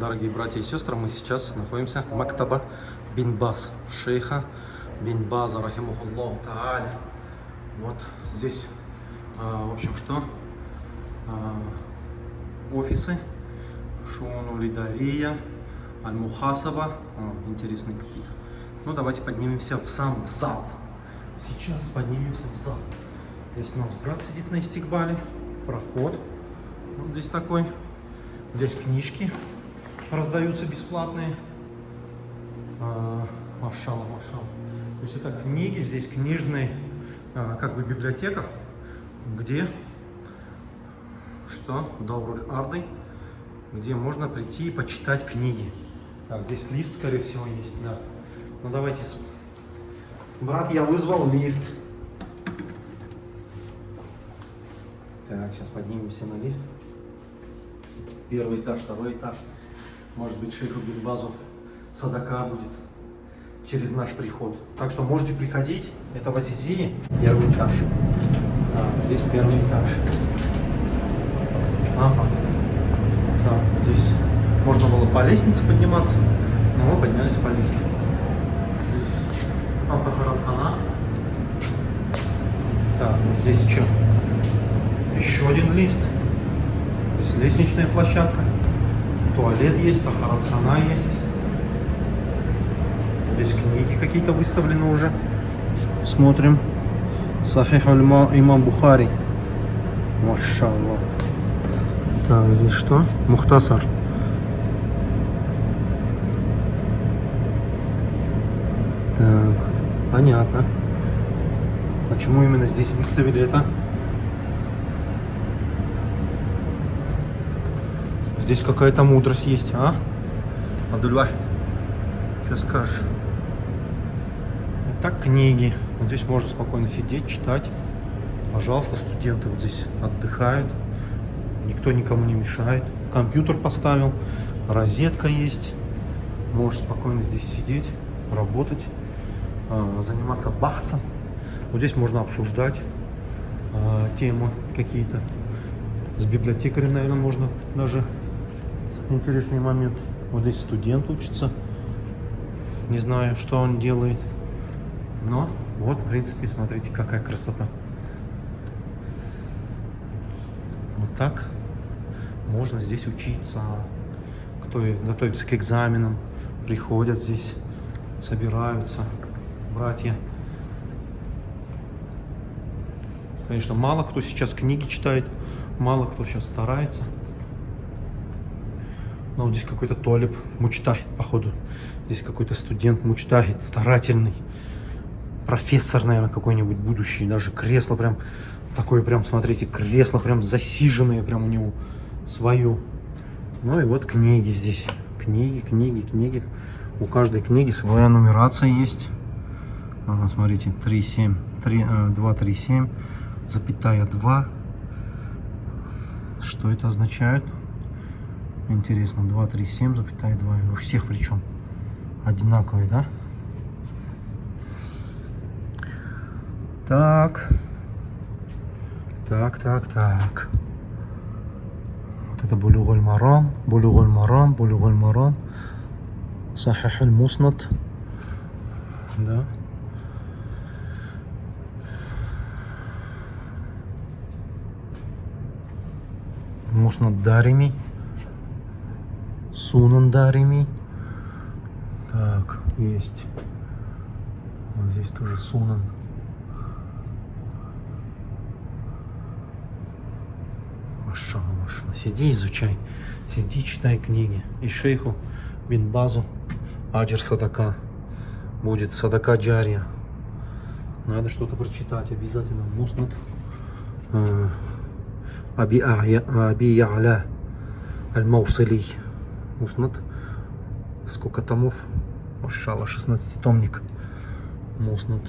Дорогие братья и сестры, мы сейчас находимся в Мактаба Бинбас, шейха Бинбаза, рахимухуллаху тааля. Вот здесь, а, в общем, что? А, офисы, Шуну Лидария, Аль-Мухасаба, О, интересные какие-то. Ну, давайте поднимемся в сам зал. Сейчас поднимемся в зал. Здесь у нас брат сидит на истикбале, проход. Вот здесь такой. Здесь книжки раздаются бесплатные. А, машала, машала. То есть это книги, здесь книжные, а, как бы библиотека, где что? Добруль Арды, где можно прийти и почитать книги. Так, здесь лифт, скорее всего, есть, да. Ну давайте. Брат, я вызвал лифт. Так, сейчас поднимемся на лифт. Первый этаж, второй этаж. Может быть, шейху Бинбазу садака будет через наш приход. Так что можете приходить. Это в Азизии, первый этаж. А, здесь первый этаж. Ага. Так, здесь можно было по лестнице подниматься, но мы поднялись по лифту. Здесь автохаранхана. Так, вот здесь что? Еще один лифт. Здесь лестничная площадка. Туалет есть, тахаратхана есть. Здесь книги какие-то выставлены уже. Смотрим. Сахих имам Бухари. Машаллах. Так, здесь что? Мухтасар. Так, понятно. Почему именно здесь выставили это? Здесь какая-то мудрость есть, а? Абдульвахид. Сейчас скажешь. Так, книги. Вот здесь можно спокойно сидеть, читать. Пожалуйста, студенты вот здесь отдыхают. Никто никому не мешает. Компьютер поставил, розетка есть. Можешь спокойно здесь сидеть, работать, а, заниматься бахсом. Вот здесь можно обсуждать а, темы какие-то. С библиотекарем, наверное, можно даже интересный момент. Вот здесь студент учится. Не знаю, что он делает. Но вот, в принципе, смотрите, какая красота. Вот так можно здесь учиться. Кто готовится к экзаменам, приходят здесь, собираются, братья. Конечно, мало кто сейчас книги читает, мало кто сейчас старается. Но вот здесь какой-то толеп мучтахит, походу. Здесь какой-то студент мучтахит, старательный. Профессор, наверное, какой-нибудь будущий. Даже кресло прям такое прям, смотрите, кресло прям засиженное прям у него свое. Ну и вот книги здесь. Книги, книги, книги. У каждой книги своя нумерация есть. Ага, смотрите, 3, 7, 3, 2, 3, 7, запятая 2. Что это означает? Интересно, 2, 3, 7, запятая 2. У всех причем одинаковые, да? Так. Так, так, так. Вот это Булюголь Марам, Булюголь Марам, Булюголь Марам. Сахих Муснат. Да. Муснат Дарими. Сунан Дарими. Так, есть. Вот здесь тоже Сунан. Машала, машала. Сиди, изучай. Сиди, читай книги. И шейху бин Базу Аджир Садака. Будет Садака Джария. Надо что-то прочитать обязательно. Муснат. А, Аби Я'ля Аль-Маусили. Муснат. Сколько томов? Машала, 16-томник. Муснат.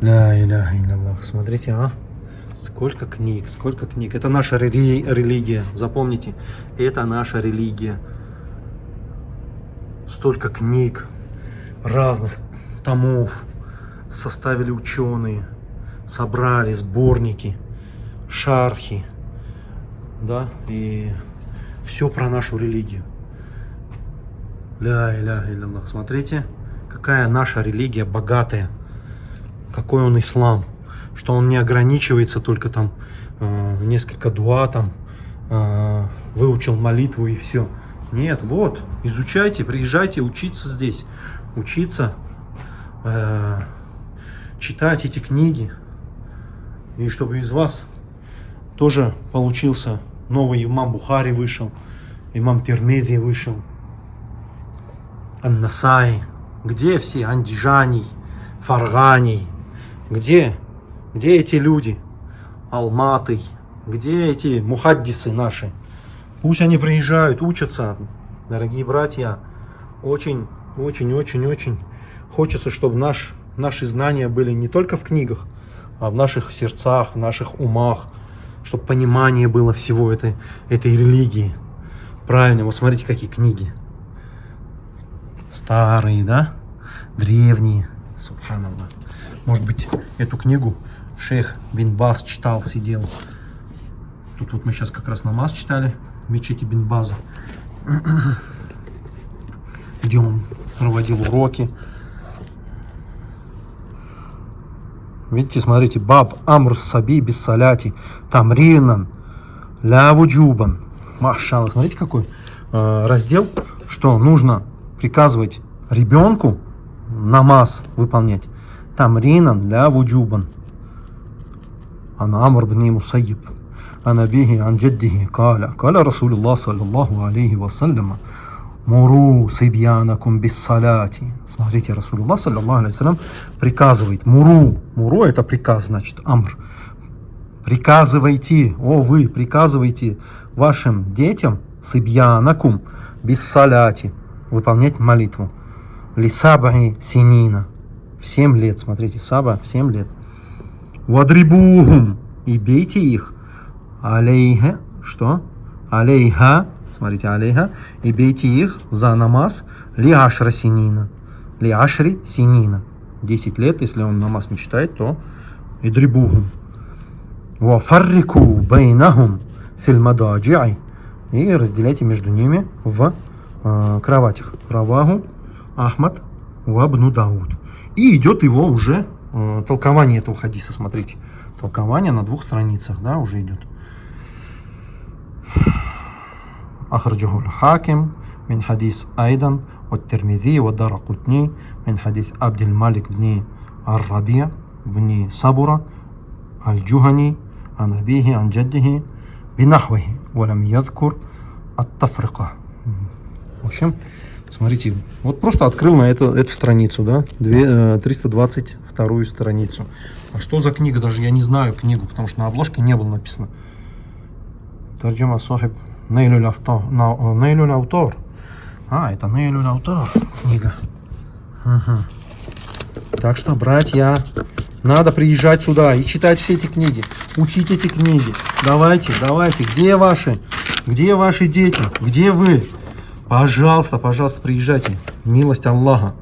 Ля иляха илlallah. Смотрите, а? Сколько книг, сколько книг. Это наша рели религия, запомните. Это наша религия. Столько книг, разных томов составили ученые, собрали сборники, шархи, да, и все про нашу религию. Ля иля Аллах. Смотрите, какая наша религия богатая, какой он ислам, что он не ограничивается только там э, несколько дуа там, э, выучил молитву и все. Нет, вот, изучайте, приезжайте учиться здесь, учиться, э, читать эти книги, и чтобы из вас тоже получился новый имам Бухари вышел, имам Термеди вышел, Аннасай, где все, Андижаний, Фарганий, где, где эти люди, Алматы, где эти мухаддисы наши, пусть они приезжают, учатся, дорогие братья, очень, очень, очень, очень хочется, чтобы наш, наши знания были не только в книгах, а в наших сердцах, в наших умах, чтобы понимание было всего этой, этой религии. Правильно, вот смотрите, какие книги. Старые, да? Древние. Субханаллах. Может быть, эту книгу шейх Бин Бас читал, сидел. Тут вот мы сейчас как раз намаз читали в мечети Бин База. Где он проводил уроки. Видите, смотрите, баб амр саби без соляти, тамринан, ля вуджубан. Машалла, смотрите, какой э, раздел, что нужно приказывать ребенку намаз выполнять. Тамринан ля вуджубан. Ана амр бни мусайиб. Ана бихи каля. Каля Расулуллах саллаллаху алейхи вассаляма. Муру сибьянакум биссаляти. Смотрите, Расулуллах, саллиллаху алейhi приказывает. Муру. Муру это приказ, значит, амр. Приказывайте, о вы, приказывайте вашим детям сибьянакум биссаляти. Выполнять молитву. Лисабаи синина. В 7 лет, смотрите, саба в 7 лет. Вадрибухум. И бейте их. Алейха. Что? Алейха смотрите, алейха, и бейте их за намаз ли ашра синина, ли ашри синина. 10 лет, если он намаз не читает, то и дрибухум. Ва фаррику байнахум фил мададжи'и. И разделяйте между ними в э, кроватях. Раваху Ахмад Вабну Дауд. И идет его уже э, толкование этого хадиса, смотрите. Толкование на двух страницах, да, уже идет. أخرجه الحاكم من حديث أيضا والترمذي والدار قطني من حديث عبد الملك بن الربيع بن صبرة الجهني عن أبيه عن جده بنحوه ولم يذكر التفرقة В общем, смотрите, вот просто открыл на эту, эту страницу, да, 322 страницу. А что за книга? Даже я не знаю книгу, потому что на обложке не было написано. Тарджима Сохиб Нейлюль Автор. Нейлюль Автор. А, это Нейлюль Автор книга. Угу. Так что, братья, надо приезжать сюда и читать все эти книги. Учить эти книги. Давайте, давайте. Где ваши? Где ваши дети? Где вы? Пожалуйста, пожалуйста, приезжайте. Милость Аллаха.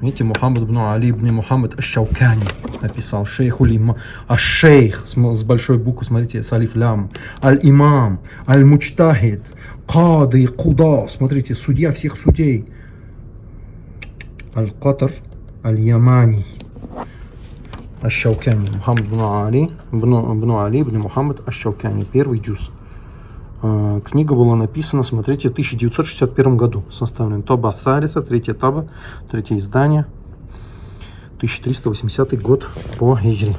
Видите, Мухаммад ибн Али ибн Мухаммад Аш-Шаукани написал. Шейх Улима. А шейх с большой буквы, смотрите, с алиф лям. Аль-Имам, Аль-Мучтахид, Кады, Куда. Смотрите, судья всех судей. Аль-Катр, Аль-Ямани. Аш-Шаукани. Мухаммад ибн Али, ибн Али ибн Мухаммад Аш-Шаукани. Первый джуз. А, книга была написана, смотрите, в 1961 году. Составлен Тоба Тhaрита, третье таба, третье издание. 1380 год по Хиджри.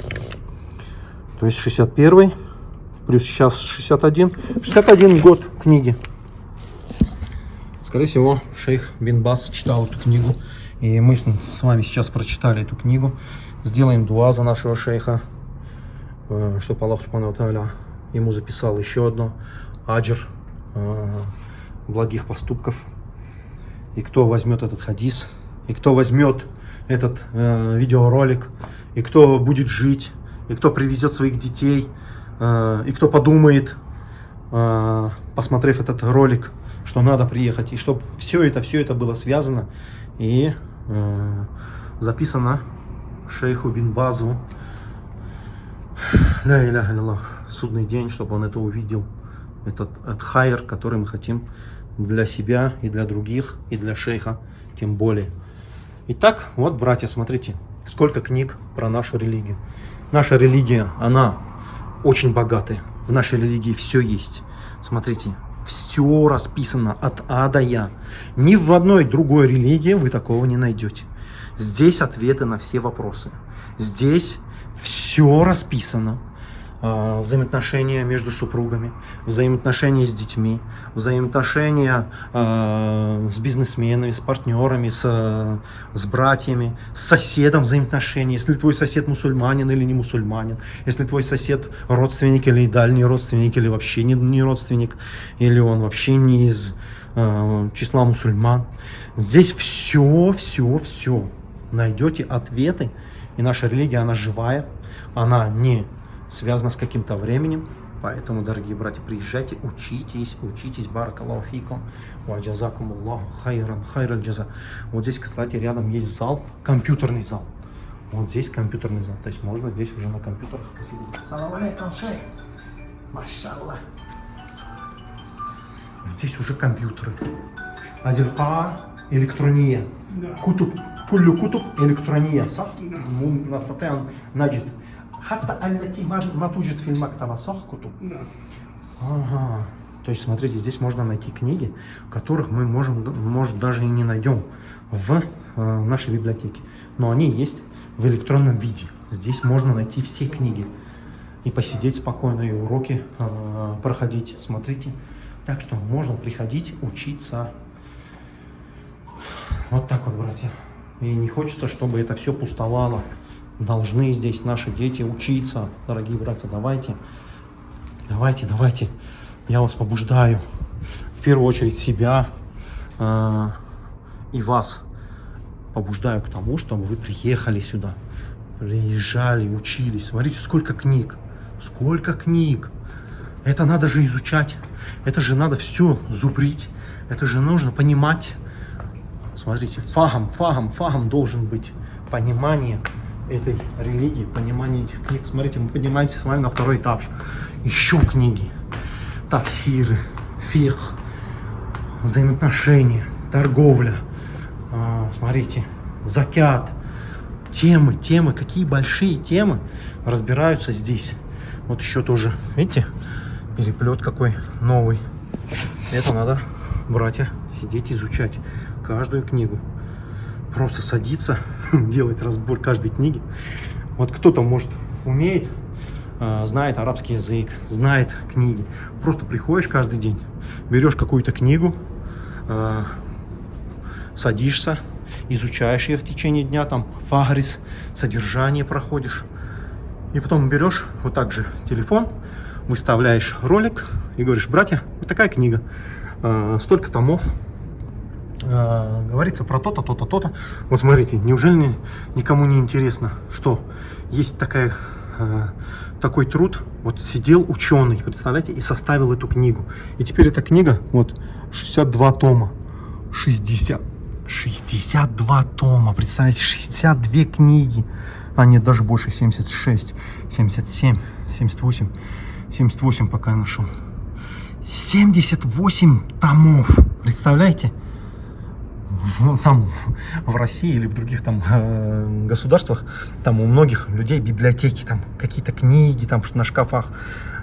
То есть 61 плюс сейчас 61. 61 год книги. Скорее всего, шейх Бин Бас читал эту книгу. И мы с вами сейчас прочитали эту книгу. Сделаем дуа за нашего шейха, э, чтобы Аллах Субхану ему записал еще одно аджр э, благих поступков. И кто возьмет этот хадис, и кто возьмет этот э, видеоролик, и кто будет жить, и кто привезет своих детей, э, и кто подумает, э, посмотрев этот ролик, что надо приехать, и чтобы все это, все это было связано и э, записано шейху бин Базу. Ля иляха судный день, чтобы он это увидел этот, этот который мы хотим для себя и для других, и для шейха тем более. Итак, вот, братья, смотрите, сколько книг про нашу религию. Наша религия, она очень богатая. В нашей религии все есть. Смотрите, все расписано от А до Я. Ни в одной другой религии вы такого не найдете. Здесь ответы на все вопросы. Здесь все расписано. А, взаимоотношения между супругами, взаимоотношения с детьми, взаимоотношения э, с бизнесменами, с партнерами, с, с братьями, с соседом взаимоотношения. Если твой сосед мусульманин или не мусульманин, если твой сосед родственник или дальний родственник, или вообще не, не родственник, или он вообще не из э, числа мусульман. Здесь все, все, все. Найдете ответы. И наша религия, она живая, она не связано с каким-то временем. Поэтому, дорогие братья, приезжайте, учитесь, учитесь, баракаллаху фикум, ва джазакум Аллаху хайран, хайран джаза. Вот здесь, кстати, рядом есть зал, компьютерный зал. Вот здесь компьютерный зал, то есть можно здесь уже на компьютерах посидеть. Салам алейкум, шейх. Машаллах. Вот здесь уже компьютеры. Азерка электрония. Кутуб. Кулю кутуб, электрония. Сах? Да. Настатаян наджит. Хатта аллати матуджит фильмактавасах кутуб. Ага. То есть, смотрите, здесь можно найти книги, которых мы можем, может, даже и не найдем в э, нашей библиотеке. Но они есть в электронном виде. Здесь можно найти все книги и посидеть спокойно, и уроки э, проходить. Смотрите. Так что можно приходить, учиться. Вот так вот, братья. И не хочется, чтобы это все пустовало должны здесь наши дети учиться, дорогие братья, давайте, давайте, давайте, я вас побуждаю, в первую очередь себя э, и вас побуждаю к тому, чтобы вы приехали сюда, приезжали, учились, смотрите, сколько книг, сколько книг, это надо же изучать, это же надо все зубрить, это же нужно понимать, смотрите, фагом, фагом, фагом должен быть понимание, этой религии, понимание этих книг. Смотрите, мы поднимаемся с вами на второй этаж. Еще книги, тафсиры, фих, взаимоотношения, торговля. А, смотрите, закят, темы, темы, какие большие темы разбираются здесь. Вот еще тоже, видите, переплет какой новый. Это надо, братья, сидеть изучать каждую книгу просто садиться, делать разбор каждой книги. Вот кто-то, может, умеет, а, знает арабский язык, знает книги. Просто приходишь каждый день, берешь какую-то книгу, а, садишься, изучаешь ее в течение дня, там фагрис, содержание проходишь. И потом берешь вот так же телефон, выставляешь ролик и говоришь, братья, вот такая книга, а, столько томов, э, говорится про то-то, то-то, то-то. Вот смотрите, неужели никому не интересно, что есть такая, э, такой труд, вот сидел ученый, представляете, и составил эту книгу. И теперь эта книга, вот, 62 тома, 60, 62 тома, представляете, 62 книги, а нет, даже больше, 76, 77, 78, 78 пока я нашел. 78 томов, представляете? В, там в России или в других там э, государствах, там у многих людей библиотеки, там какие-то книги там на шкафах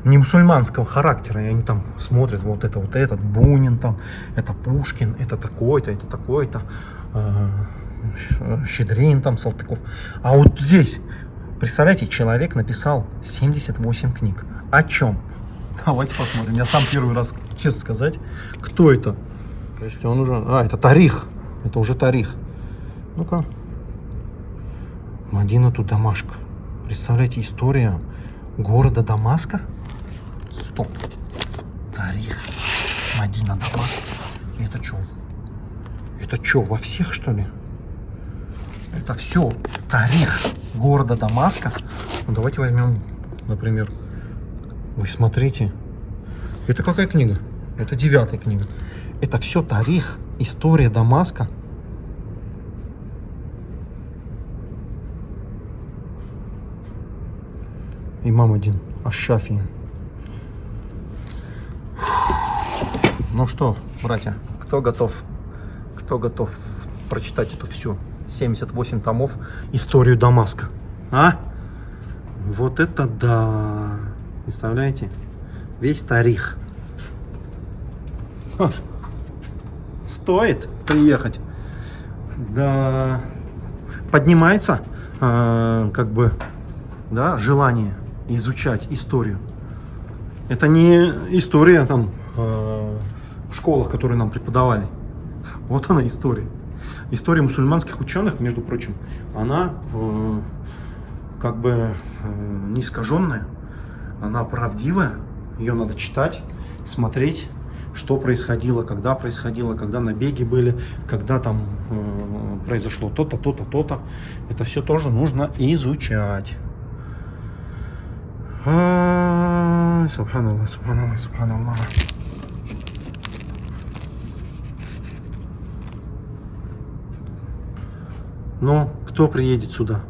не мусульманского характера, и они там смотрят вот это вот этот Бунин там, это Пушкин, это такой-то, это такой-то, э, Щедрин там, Салтыков. А вот здесь, представляете, человек написал 78 книг. О чем? Давайте посмотрим. Я сам первый раз, честно сказать, кто это? То есть он уже... А, это Тарих. Это уже тарих. Ну-ка. Мадина тут Дамашк. Представляете, история города Дамаска? Стоп. Тарих. Мадина Дамаск. Это что? Это что, во всех, что ли? Это все тарих города Дамаска. Ну, давайте возьмем, например, вы смотрите. Это какая книга? Это девятая книга. Это все тарих История Дамаска. Имам один, Ашафи. Ну что, братья, кто готов? Кто готов прочитать эту всю 78 томов историю Дамаска? А? Вот это да! Представляете? Весь тарих. Ха. Стоит приехать. Да. Поднимается, э, как бы, да, желание изучать историю. Это не история там э, в школах, которые нам преподавали. Вот она история. История мусульманских ученых, между прочим, она э, как бы э, не искаженная, она правдивая. Ее надо читать, смотреть, что происходило, когда происходило, когда набеги были, когда там э, произошло то-то, то-то, то-то. Это все тоже нужно изучать. Субханаллах, субханаллах, субханаллах. Но кто приедет сюда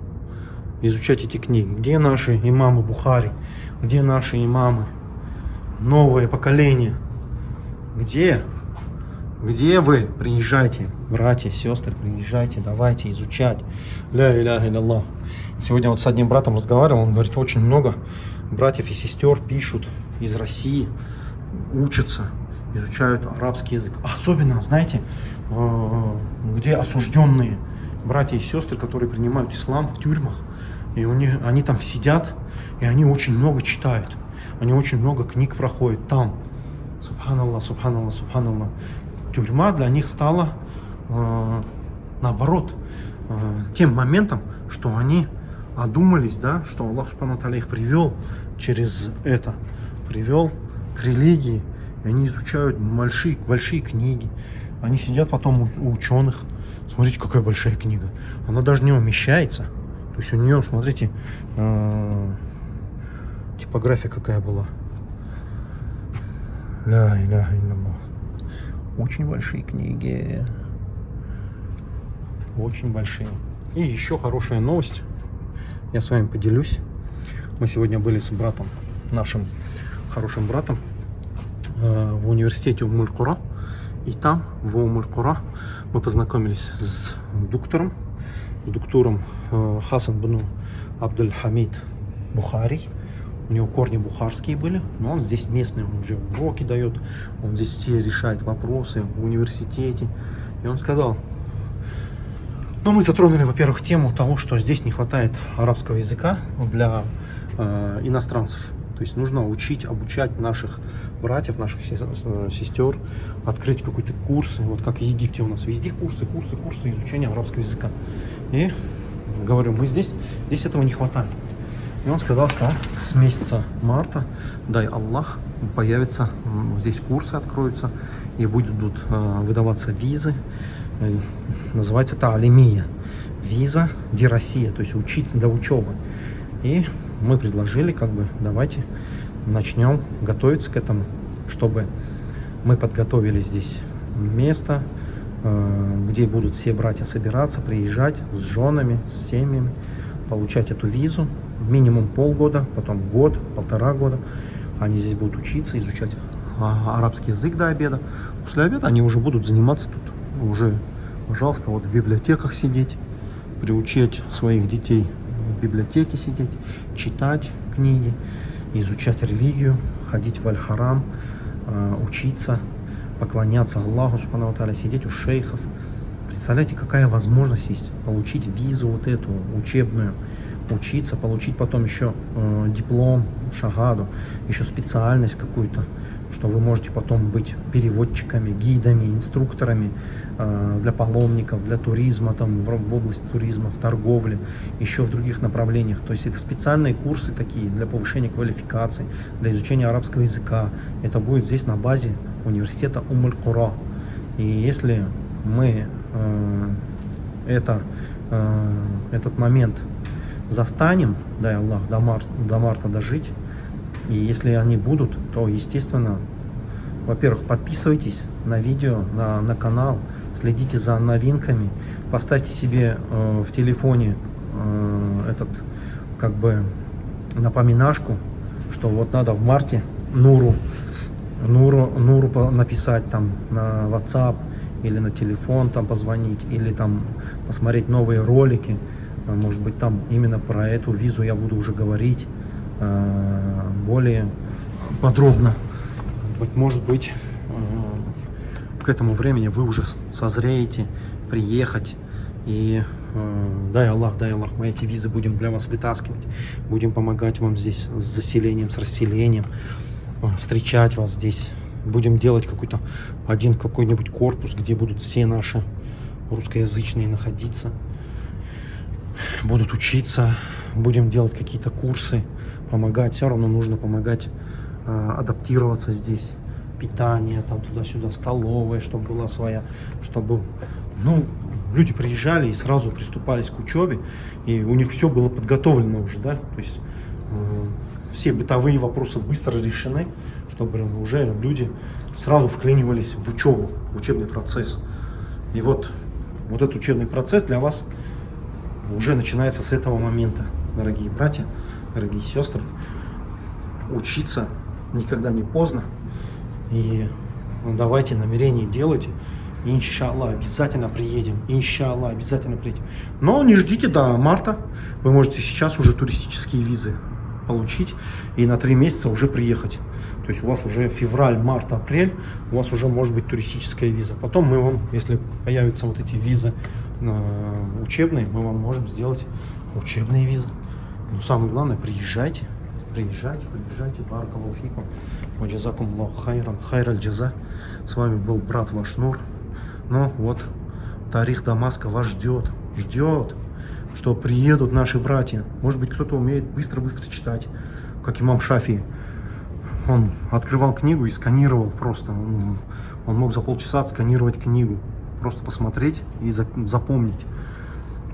изучать эти книги? Где наши имамы Бухари? Где наши имамы? Новое поколение. Где? Где вы? Приезжайте, братья, сестры, приезжайте, давайте изучать. Ля иляха илlallah. Сегодня вот с одним братом разговаривал, он говорит, очень много братьев и сестер пишут из России, учатся, изучают арабский язык. Особенно, знаете, э, где осужденные братья и сестры, которые принимают ислам в тюрьмах. И у них, они там сидят, и они очень много читают. Они очень много книг проходят там. Субханаллах, субханаллах, субханаллах. Тюрьма для них стала, э, наоборот, э, тем моментом, что они одумались, да, что Аллах Субхану их привел через это, привел к религии. И они изучают большие, большие книги. Они сидят потом у, у ученых. Смотрите, какая большая книга. Она даже не умещается. То есть у нее, смотрите, э, типография какая была. Ля илlallah. Очень большие книги. Очень большие. И еще хорошая новость я с вами поделюсь. Мы сегодня были с братом, нашим хорошим братом, э, в университете Умулькура. И там, в Умулькура, мы познакомились с доктором, с доктором э, Хасан бну Абдуль Хамид Бухари. У него корни бухарские были, но он здесь местный, он уже уроки дает, он здесь все решает вопросы в университете. И он сказал, ну, мы затронули, во-первых, тему того, что здесь не хватает арабского языка для э, иностранцев. То есть нужно учить, обучать наших братьев, наших сестер, открыть какой-то курс. Вот как в Египте у нас везде курсы, курсы, курсы изучения арабского языка. И говорю, мы здесь, здесь этого не хватает. И он сказал, что с месяца марта, дай Аллах, появятся, здесь курсы откроются, и будут э, выдаваться визы Э, называется это алимия. Виза где Россия, то есть учиться для учебы. И мы предложили, как бы, давайте начнем готовиться к этому, чтобы мы подготовили здесь место, э, где будут все братья собираться, приезжать с женами, с семьями, получать эту визу. Минимум полгода, потом год, полтора года. Они здесь будут учиться, изучать а, арабский язык до обеда. После обеда они уже будут заниматься тут уже, пожалуйста, вот в библиотеках сидеть, приучить своих детей в библиотеке сидеть, читать книги, изучать религию, ходить в Аль-Харам, э, учиться, поклоняться Аллаху, Субхану сидеть у шейхов. Представляете, какая возможность есть получить визу вот эту учебную, учиться, получить потом еще э, диплом, шагаду, еще специальность какую-то, что вы можете потом быть переводчиками, гидами, инструкторами э, для паломников, для туризма, там, в, в области туризма, в торговле, еще в других направлениях. То есть это специальные курсы такие для повышения квалификации, для изучения арабского языка. Это будет здесь на базе университета Умуль-Кура. И если мы э, это, э, этот момент застанем, дай Аллах, до, мар до марта дожить, и если они будут, то, естественно, во-первых, подписывайтесь на видео, на, на канал, следите за новинками, поставьте себе э, в телефоне э, этот, как бы, напоминашку, что вот надо в марте Нуру Нуру, Нуру написать там на WhatsApp или на телефон там позвонить, или там посмотреть новые ролики. А, Может быть, там именно про эту визу я буду уже говорить а, более подробно. Вот, может быть, а, к этому времени вы уже созреете приехать и э, дай Аллах, дай Аллах, мы эти визы будем для вас вытаскивать, будем помогать вам здесь с заселением, с расселением, э, встречать вас здесь, будем делать какой-то один какой-нибудь корпус, где будут все наши русскоязычные находиться, будут учиться, будем делать какие-то курсы, помогать, все равно нужно помогать э, адаптироваться здесь, питание там туда-сюда, столовая, чтобы была своя, чтобы, ну, люди приезжали и сразу приступались к учебе, и у них все было подготовлено уже, да, то есть э, все бытовые вопросы быстро решены, чтобы уже люди сразу вклинивались в учебу, в учебный процесс. И вот, вот этот учебный процесс для вас уже начинается с этого момента, дорогие братья, дорогие сестры. Учиться никогда не поздно. И ну, давайте намерение делайте. И, иншаллах, обязательно приедем. Иншаллах, обязательно приедем. Но не ждите до марта. Вы можете сейчас уже туристические визы получить и на три месяца уже приехать. То есть у вас уже февраль, март, апрель, у вас уже может быть туристическая виза. Потом мы вам, если появятся вот эти визы учебные, мы вам можем сделать учебные визы. Но самое главное, приезжайте, приезжайте, приезжайте, баракалуфикум, ваджазакум Аллаху хайран, хайраль джаза. С вами был брат ваш Нур. Ну вот, Тарих Дамаска вас ждет, ждет, что приедут наши братья. Может быть, кто-то умеет быстро-быстро читать, как имам Шафи. Он открывал книгу и сканировал просто. Он мог за полчаса отсканировать книгу, просто посмотреть и за- запомнить.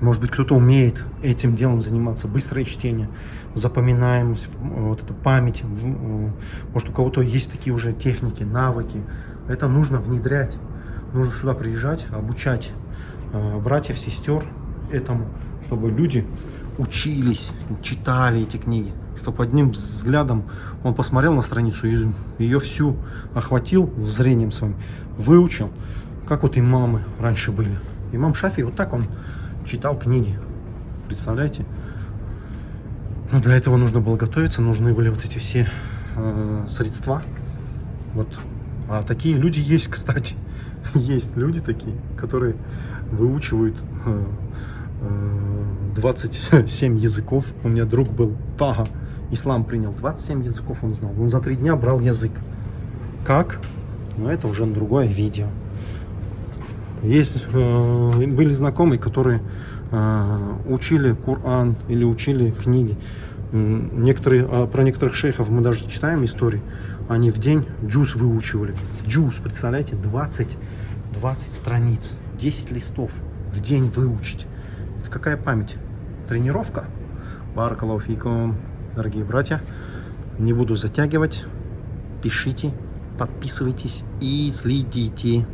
Может быть, кто-то умеет этим делом заниматься. Быстрое чтение, запоминаемость, э, вот эта память. Э, Может, у кого-то есть такие уже техники, навыки. Это нужно внедрять. Нужно сюда приезжать, обучать э, братьев, сестер этому, чтобы люди учились, читали эти книги. Чтобы одним взглядом он посмотрел на страницу ее всю охватил зрением своим, выучил, как вот имамы раньше были. Имам Шафи, вот так он читал книги. Представляете? Но для этого нужно было готовиться, нужны были вот эти все э, средства. Вот. А такие люди есть, кстати. Есть люди такие, которые выучивают э, э, 27 языков. У меня друг был Тага, ислам принял. 27 языков он знал. Он за три дня брал язык. Как? Но это уже другое видео. Есть, э, были знакомые, которые э, учили Коран или учили книги. Некоторые, а про некоторых шейхов мы даже читаем истории. Они в день джуз выучивали. Джуз, представляете, 20, 20 страниц, 10 листов в день выучить. Это какая память? Тренировка? Баракалауфикум, дорогие братья. Не буду затягивать. Пишите, подписывайтесь и следите.